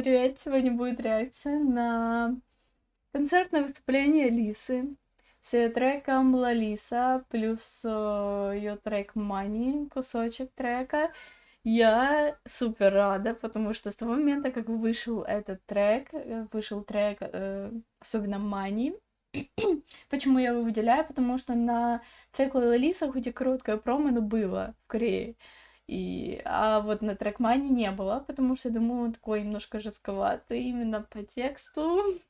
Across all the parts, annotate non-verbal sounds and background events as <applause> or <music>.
Привет! Сегодня будет реакция на концертное выступление Лисы с треком Лалиса плюс э, ее трек Мани, кусочек трека. Я супер рада, потому что с того момента, как вышел этот трек, э, вышел трек, э, особенно Мани, <clears throat> Почему я его выделяю? Потому что на трек Лалиса хоть и короткое промо, но было в Корее. И, а вот на трекмане не было, потому что, думаю, он такой немножко жестковатый именно по тексту. <laughs>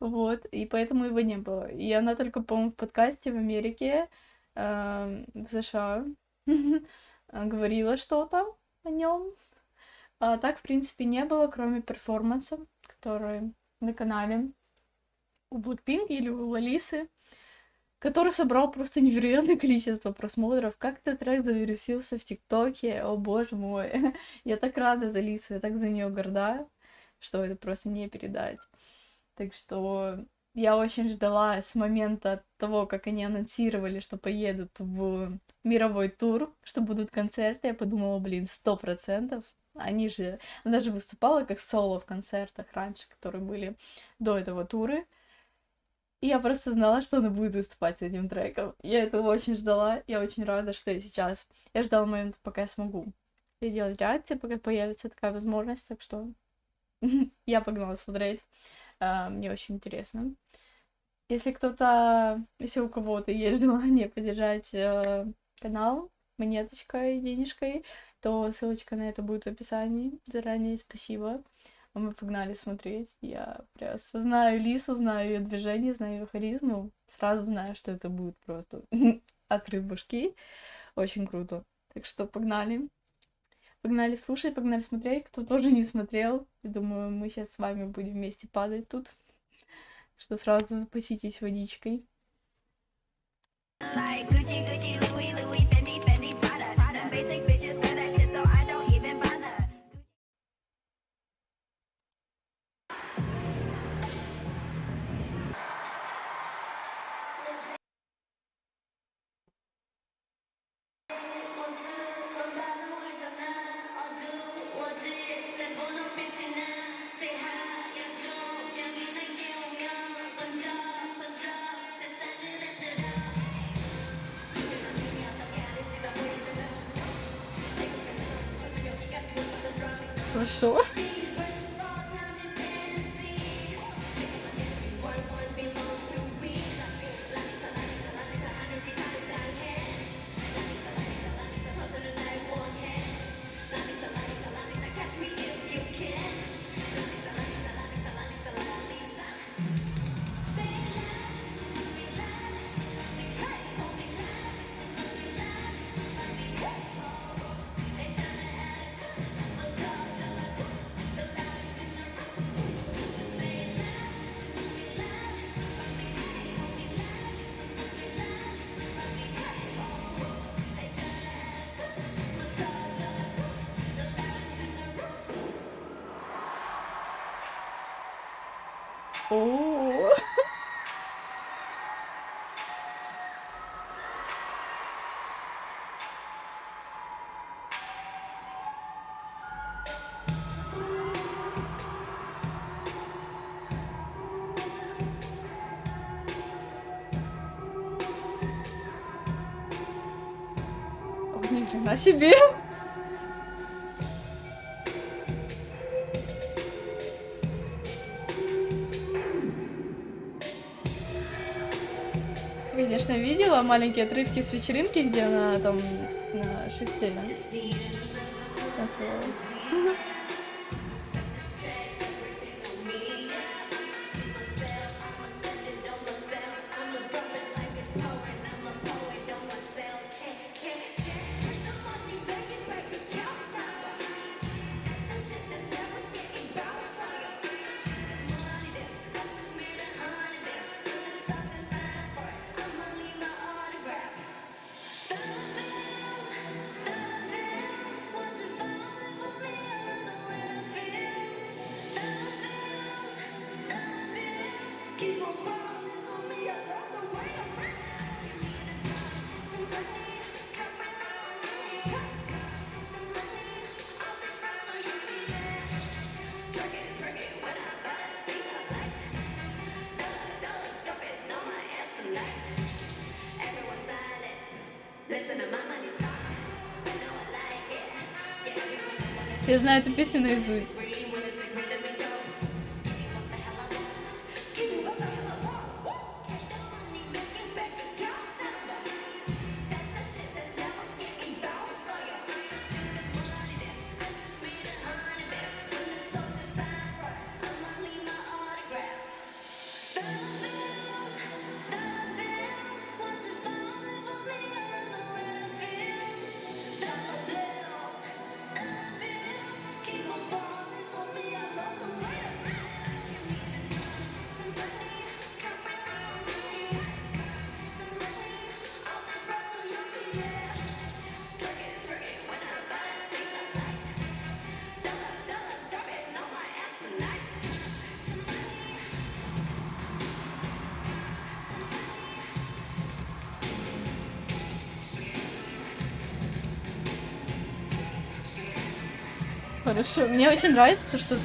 Вот, и поэтому его не было. И она только, по-моему, в подкасте в Америке, э, в США, <laughs> говорила что-то о нем. А так, в принципе, не было, кроме перформанса, который на канале у Blackpink или у Лалисы который собрал просто невероятное количество просмотров. Как этот трек завирусился в ТикТоке, о боже мой. <laughs> я так рада за Лису, я так за нее горда, что это просто не передать. Так что я очень ждала с момента того, как они анонсировали, что поедут в мировой тур, что будут концерты. Я подумала, блин, сто процентов. Они же... Она даже выступала как соло в концертах раньше, которые были до этого туры. И я просто знала, что она будет выступать с этим треком. Я этого очень ждала. Я очень рада, что я сейчас... Я ждала момента, пока я смогу делать реакции, пока появится такая возможность. Так что <laughs> я погнала смотреть. Uh, мне очень интересно. Если кто-то, если у кого-то есть <laughs> желание поддержать uh, канал монеточкой, денежкой, то ссылочка на это будет в описании. Заранее спасибо. А мы погнали смотреть. Я просто знаю Лису, знаю ее движение, знаю ее харизму. Сразу знаю, что это будет просто <laughs> отрыв башки. Очень круто. Так что погнали. Погнали слушать, погнали смотреть. Кто тоже не смотрел, я думаю, мы сейчас с вами будем вместе падать тут. Что сразу запаситесь водичкой. Like Gucci, Gucci, achou. О. Ох, ни хрена себе! Конечно, видела маленькие отрывки с вечеринки, где она там на шесте танцевала. Я знаю эту песню наизусть. Хорошо. Мне очень нравится то, что...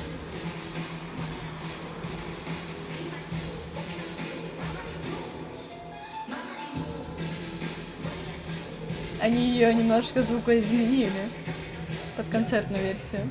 Они ее немножко звукоизменили под концертную версию.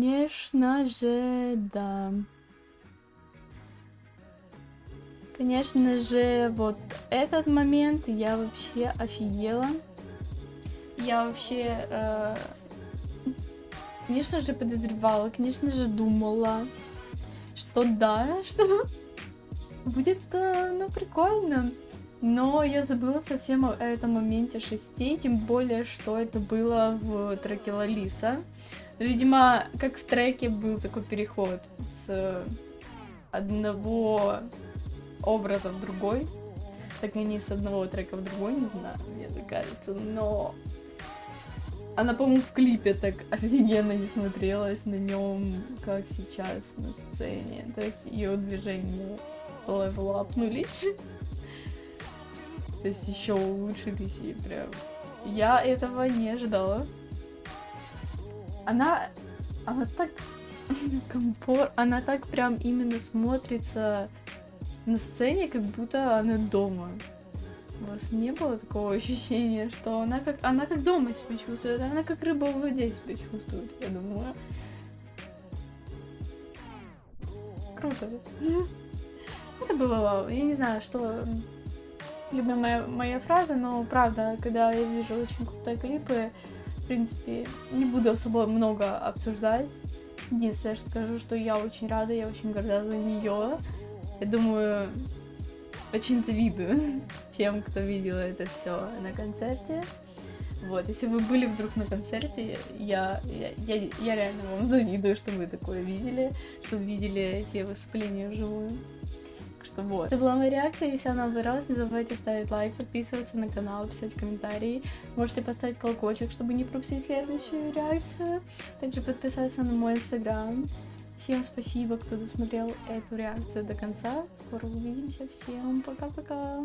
Конечно же, да. Конечно же, вот этот момент я вообще офигела. Я вообще, э, конечно же, подозревала, конечно же, думала, что да, <laughs> что будет, э, ну, прикольно. Но я забыла совсем о этом моменте шести, тем более, что это было в треке Лалиса. Видимо, как в треке был такой переход с одного образа в другой, так и не с одного трека в другой, не знаю, мне так кажется, но она, по-моему, в клипе так офигенно не смотрелась на нем, как сейчас на сцене. То есть ее движения левелапнулись. То есть еще улучшились и прям... Я этого не ожидала. Она... Она так... <laughs> комфорт... Она так прям именно смотрится на сцене, как будто она дома. У вас не было такого <laughs> ощущения, что она как, она как дома себя чувствует, она как рыба в воде себя чувствует, я думаю. Круто. <laughs> Это было вау. Я не знаю, что любимая моя фраза, но правда, когда я вижу очень крутые клипы, в принципе, не буду особо много обсуждать. Единственное, что скажу, что я очень рада, я очень горда за нее. Я думаю, очень завидую <laughs> тем, кто видел это все на концерте. Вот, если вы были вдруг на концерте, я, я, я, я реально вам завидую, что вы такое видели, что видели эти выступления вживую вот. Это была моя реакция, если она понравилась, не забывайте ставить лайк, подписываться на канал, писать комментарии. Можете поставить колокольчик, чтобы не пропустить следующую реакцию. Также подписаться на мой инстаграм. Всем спасибо, кто досмотрел эту реакцию до конца. Скоро увидимся. Всем пока-пока.